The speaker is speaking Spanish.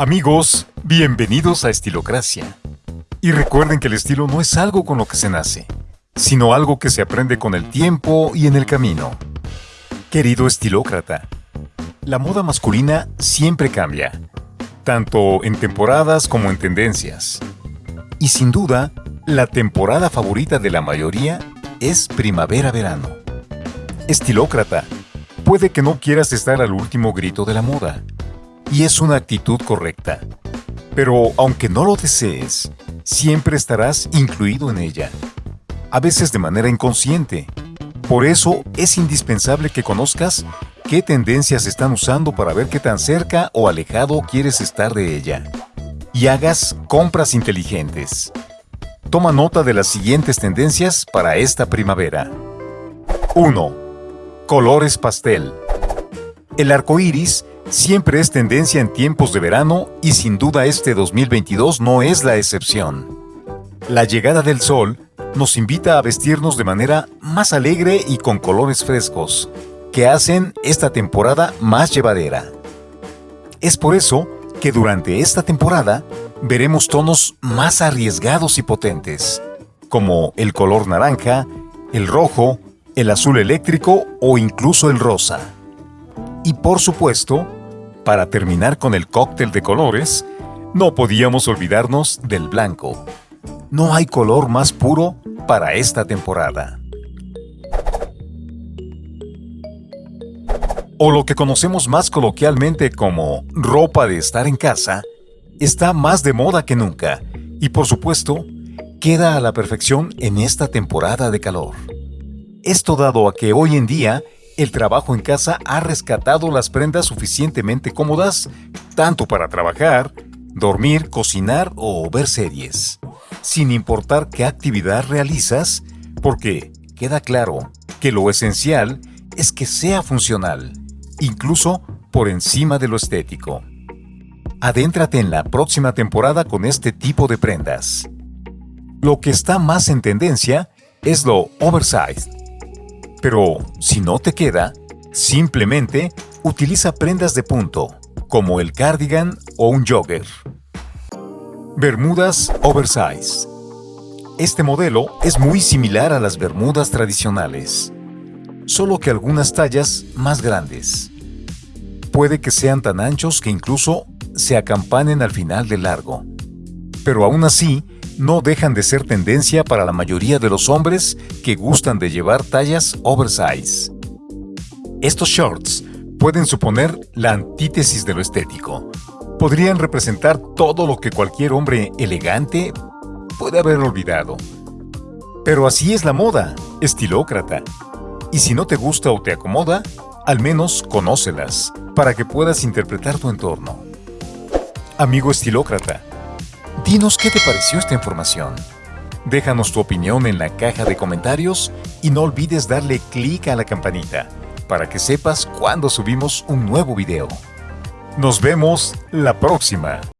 Amigos, bienvenidos a Estilocracia. Y recuerden que el estilo no es algo con lo que se nace, sino algo que se aprende con el tiempo y en el camino. Querido estilócrata, la moda masculina siempre cambia, tanto en temporadas como en tendencias. Y sin duda, la temporada favorita de la mayoría es primavera-verano. Estilócrata, puede que no quieras estar al último grito de la moda, y es una actitud correcta. Pero aunque no lo desees, siempre estarás incluido en ella, a veces de manera inconsciente. Por eso es indispensable que conozcas qué tendencias están usando para ver qué tan cerca o alejado quieres estar de ella. Y hagas compras inteligentes. Toma nota de las siguientes tendencias para esta primavera. 1. Colores pastel. El arco iris siempre es tendencia en tiempos de verano y sin duda este 2022 no es la excepción. La llegada del sol nos invita a vestirnos de manera más alegre y con colores frescos, que hacen esta temporada más llevadera. Es por eso que durante esta temporada veremos tonos más arriesgados y potentes, como el color naranja, el rojo, el azul eléctrico o incluso el rosa. Y por supuesto, para terminar con el cóctel de colores, no podíamos olvidarnos del blanco. No hay color más puro para esta temporada. O lo que conocemos más coloquialmente como ropa de estar en casa, está más de moda que nunca y por supuesto, queda a la perfección en esta temporada de calor. Esto dado a que hoy en día el trabajo en casa ha rescatado las prendas suficientemente cómodas, tanto para trabajar, dormir, cocinar o ver series, sin importar qué actividad realizas, porque queda claro que lo esencial es que sea funcional, incluso por encima de lo estético. Adéntrate en la próxima temporada con este tipo de prendas. Lo que está más en tendencia es lo oversized, pero si no te queda, simplemente utiliza prendas de punto, como el cardigan o un jogger. Bermudas Oversize Este modelo es muy similar a las bermudas tradicionales, solo que algunas tallas más grandes. Puede que sean tan anchos que incluso se acampanen al final del largo. Pero aún así, no dejan de ser tendencia para la mayoría de los hombres que gustan de llevar tallas oversize. Estos shorts pueden suponer la antítesis de lo estético. Podrían representar todo lo que cualquier hombre elegante puede haber olvidado. Pero así es la moda, estilócrata. Y si no te gusta o te acomoda, al menos conócelas, para que puedas interpretar tu entorno. Amigo estilócrata, Dinos qué te pareció esta información. Déjanos tu opinión en la caja de comentarios y no olvides darle clic a la campanita para que sepas cuando subimos un nuevo video. Nos vemos la próxima.